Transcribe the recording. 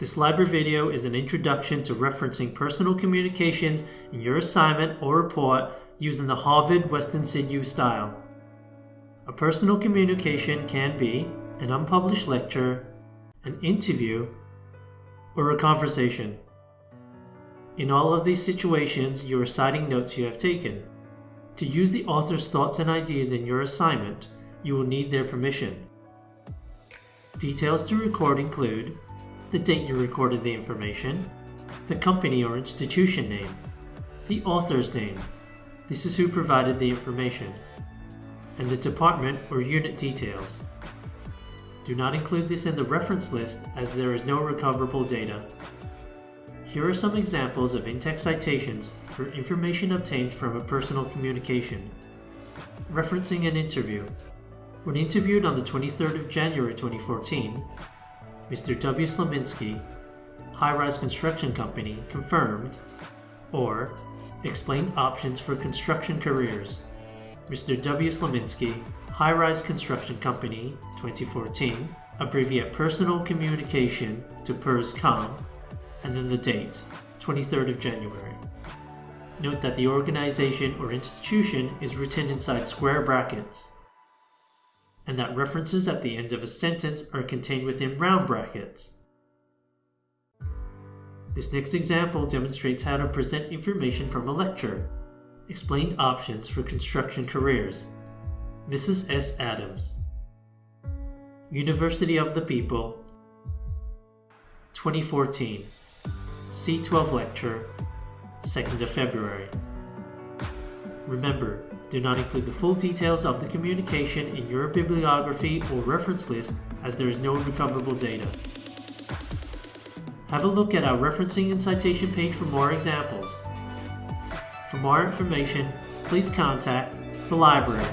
This library video is an introduction to referencing personal communications in your assignment or report using the Harvard Western Sydney style. A personal communication can be an unpublished lecture, an interview, or a conversation. In all of these situations, you are citing notes you have taken. To use the author's thoughts and ideas in your assignment, you will need their permission. Details to record include the date you recorded the information, the company or institution name, the author's name, this is who provided the information, and the department or unit details. Do not include this in the reference list as there is no recoverable data. Here are some examples of in-text citations for information obtained from a personal communication. Referencing an interview. When interviewed on the 23rd of January 2014, Mr. W. Slaminski, High Rise Construction Company, confirmed, or explained options for construction careers. Mr. W. Slaminski, High Rise Construction Company, 2014, abbreviate personal communication to pers. comm., and then the date, 23rd of January. Note that the organization or institution is written inside square brackets, and that references at the end of a sentence are contained within round brackets. This next example demonstrates how to present information from a lecture. Explained options for construction careers. Mrs. S. Adams. University of the People. 2014. C12 lecture, 2nd of February. Remember, do not include the full details of the communication in your bibliography or reference list as there is no recoverable data. Have a look at our referencing and citation page for more examples. For more information, please contact the library